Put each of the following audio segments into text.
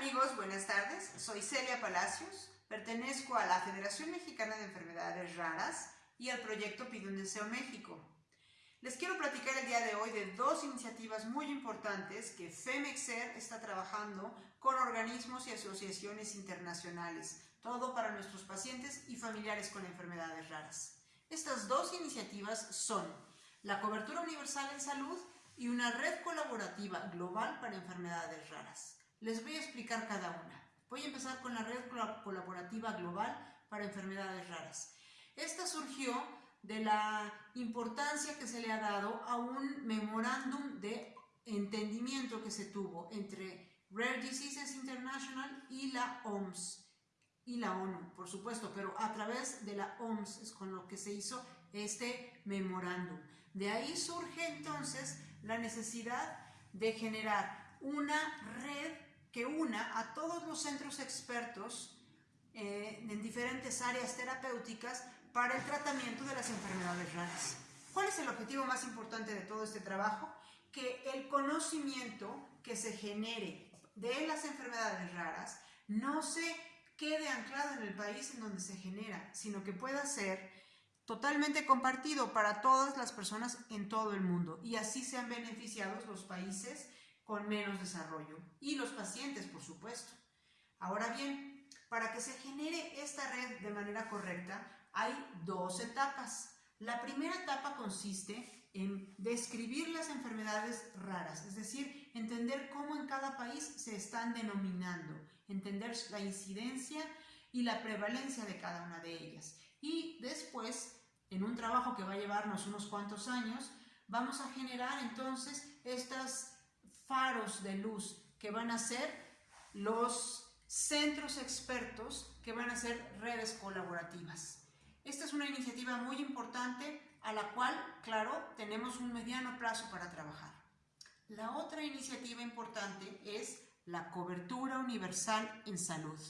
amigos? Buenas tardes. Soy Celia Palacios. Pertenezco a la Federación Mexicana de Enfermedades Raras y al proyecto Pide un Deseo México. Les quiero platicar el día de hoy de dos iniciativas muy importantes que FEMEXER está trabajando con organismos y asociaciones internacionales, todo para nuestros pacientes y familiares con enfermedades raras. Estas dos iniciativas son la cobertura universal en salud y una red colaborativa global para enfermedades raras. Les voy a explicar cada una. Voy a empezar con la red colaborativa global para enfermedades raras. Esta surgió de la importancia que se le ha dado a un memorándum de entendimiento que se tuvo entre Rare Diseases International y la OMS y la ONU, por supuesto, pero a través de la OMS es con lo que se hizo este memorándum. De ahí surge entonces la necesidad de generar una red que una a todos los centros expertos eh, en diferentes áreas terapéuticas para el tratamiento de las enfermedades raras. ¿Cuál es el objetivo más importante de todo este trabajo? Que el conocimiento que se genere de las enfermedades raras no se quede anclado en el país en donde se genera, sino que pueda ser totalmente compartido para todas las personas en todo el mundo y así sean beneficiados los países con menos desarrollo y los pacientes, por supuesto. Ahora bien, para que se genere esta red de manera correcta, hay dos etapas. La primera etapa consiste en describir las enfermedades raras, es decir, entender cómo en cada país se están denominando, entender la incidencia y la prevalencia de cada una de ellas. Y después en un trabajo que va a llevarnos unos cuantos años, vamos a generar entonces estos faros de luz que van a ser los centros expertos que van a ser redes colaborativas. Esta es una iniciativa muy importante a la cual, claro, tenemos un mediano plazo para trabajar. La otra iniciativa importante es la cobertura universal en salud.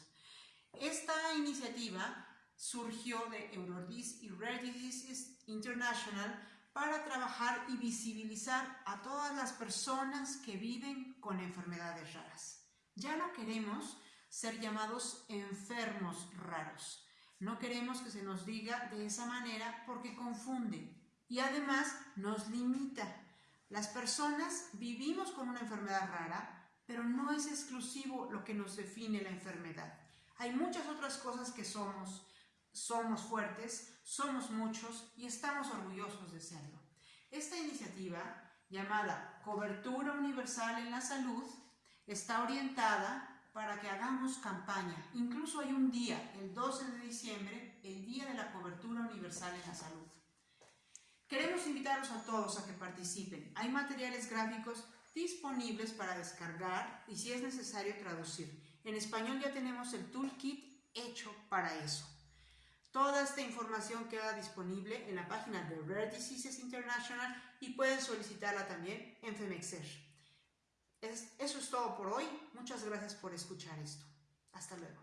Esta iniciativa surgió de Eurodis y Rare Diseases International para trabajar y visibilizar a todas las personas que viven con enfermedades raras. Ya no queremos ser llamados enfermos raros. No queremos que se nos diga de esa manera porque confunde y además nos limita. Las personas vivimos con una enfermedad rara, pero no es exclusivo lo que nos define la enfermedad. Hay muchas otras cosas que somos, somos fuertes, somos muchos y estamos orgullosos de serlo. Esta iniciativa, llamada Cobertura Universal en la Salud, está orientada para que hagamos campaña. Incluso hay un día, el 12 de diciembre, el Día de la Cobertura Universal en la Salud. Queremos invitarlos a todos a que participen. Hay materiales gráficos disponibles para descargar y si es necesario traducir. En español ya tenemos el toolkit hecho para eso. Toda esta información queda disponible en la página de Rare Diseases International y pueden solicitarla también en FEMEXER. eso es todo por hoy. Muchas gracias por escuchar esto. Hasta luego.